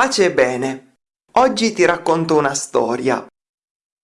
Pace e bene. Oggi ti racconto una storia.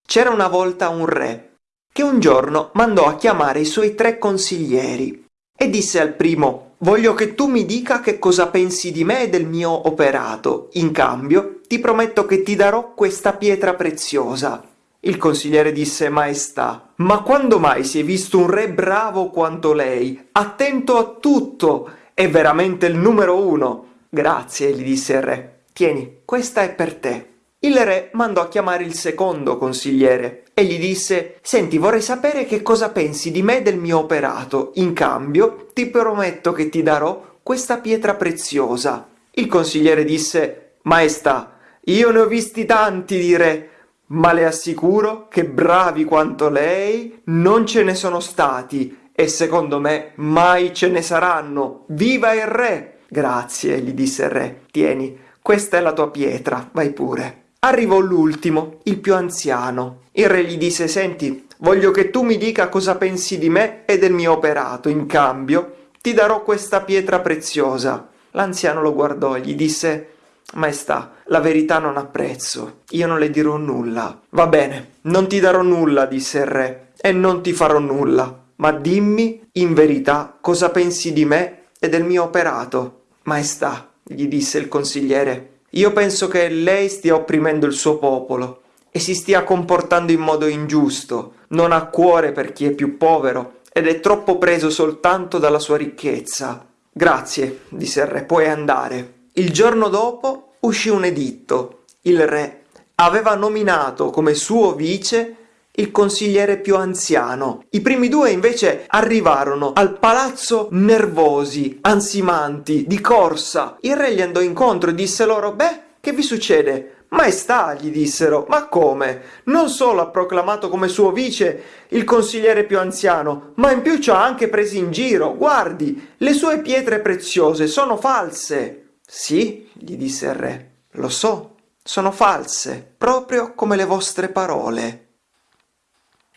C'era una volta un re che un giorno mandò a chiamare i suoi tre consiglieri e disse al primo Voglio che tu mi dica che cosa pensi di me e del mio operato. In cambio, ti prometto che ti darò questa pietra preziosa. Il consigliere disse Maestà, ma quando mai si è visto un re bravo quanto lei, attento a tutto, è veramente il numero uno. Grazie, gli disse il re. Tieni, questa è per te. Il re mandò a chiamare il secondo consigliere e gli disse «Senti, vorrei sapere che cosa pensi di me e del mio operato. In cambio, ti prometto che ti darò questa pietra preziosa». Il consigliere disse «Maestà, io ne ho visti tanti di re, ma le assicuro che bravi quanto lei non ce ne sono stati e secondo me mai ce ne saranno. Viva il re!» «Grazie», gli disse il re. «Tieni, questa è la tua pietra, vai pure». Arrivò l'ultimo, il più anziano. Il re gli disse, senti, voglio che tu mi dica cosa pensi di me e del mio operato. In cambio, ti darò questa pietra preziosa. L'anziano lo guardò e gli disse, Maestà, la verità non ha prezzo, io non le dirò nulla. Va bene, non ti darò nulla, disse il re, e non ti farò nulla, ma dimmi, in verità, cosa pensi di me e del mio operato. Maestà, gli disse il consigliere, io penso che lei stia opprimendo il suo popolo e si stia comportando in modo ingiusto, non ha cuore per chi è più povero ed è troppo preso soltanto dalla sua ricchezza. Grazie, disse il re, puoi andare. Il giorno dopo uscì un editto. Il re aveva nominato come suo vice il consigliere più anziano. I primi due invece arrivarono al palazzo nervosi, ansimanti, di corsa. Il re gli andò incontro e disse loro, beh, che vi succede? Maestà, gli dissero, ma come? Non solo ha proclamato come suo vice il consigliere più anziano, ma in più ci ha anche presi in giro. Guardi, le sue pietre preziose sono false. Sì, gli disse il re, lo so, sono false, proprio come le vostre parole.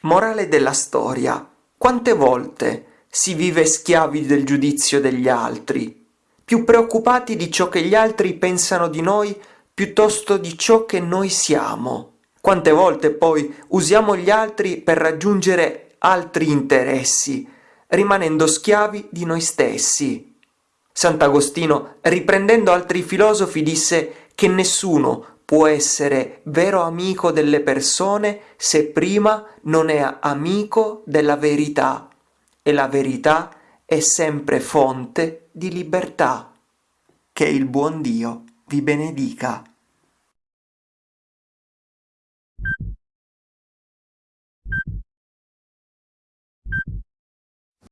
Morale della storia. Quante volte si vive schiavi del giudizio degli altri, più preoccupati di ciò che gli altri pensano di noi piuttosto di ciò che noi siamo. Quante volte poi usiamo gli altri per raggiungere altri interessi, rimanendo schiavi di noi stessi. Sant'Agostino, riprendendo altri filosofi, disse che nessuno può essere vero amico delle persone se prima non è amico della verità e la verità è sempre fonte di libertà. Che il buon Dio vi benedica.